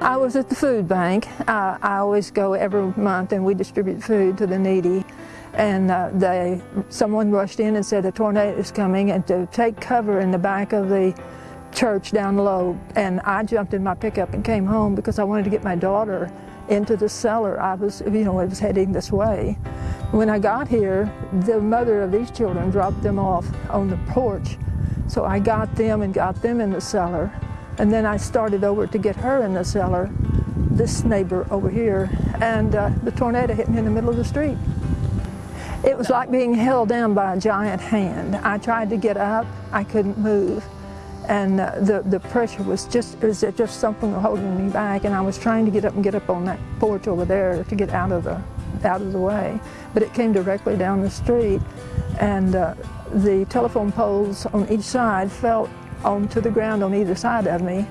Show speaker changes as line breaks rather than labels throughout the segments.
I was at the food bank. Uh, I always go every month and we distribute food to the needy. And uh, they, someone rushed in and said a tornado is coming and to take cover in the back of the church down low. And I jumped in my pickup and came home because I wanted to get my daughter into the cellar. I was, you know, I was heading this way. When I got here, the mother of these children dropped them off on the porch. So I got them and got them in the cellar. And then I started over to get her in the cellar, this neighbor over here, and uh, the tornado hit me in the middle of the street. It was like being held down by a giant hand. I tried to get up, I couldn't move. And uh, the, the pressure was just, it was just something holding me back. And I was trying to get up and get up on that porch over there to get out of the, out of the way. But it came directly down the street. And uh, the telephone poles on each side fell onto the ground on either side of me.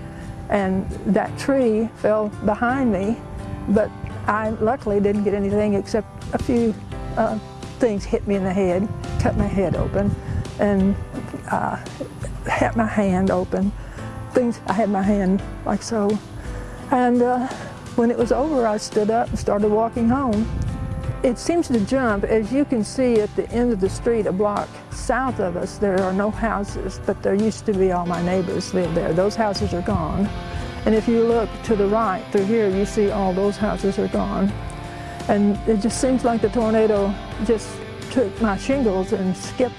And that tree fell behind me, but I luckily didn't get anything except a few uh, things hit me in the head, cut my head open, and uh, had my hand open. Things, I had my hand like so. And uh, when it was over, I stood up and started walking home. It seems to jump. As you can see at the end of the street, a block south of us, there are no houses, but there used to be all my neighbors lived there. Those houses are gone. And if you look to the right through here, you see all those houses are gone. And it just seems like the tornado just took my shingles and skipped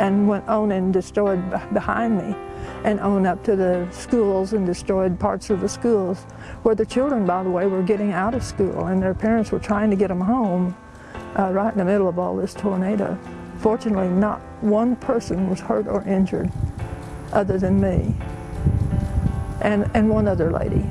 and went on and destroyed behind me and on up to the schools and destroyed parts of the schools where the children, by the way, were getting out of school and their parents were trying to get them home uh, right in the middle of all this tornado. Fortunately, not one person was hurt or injured other than me and, and one other lady.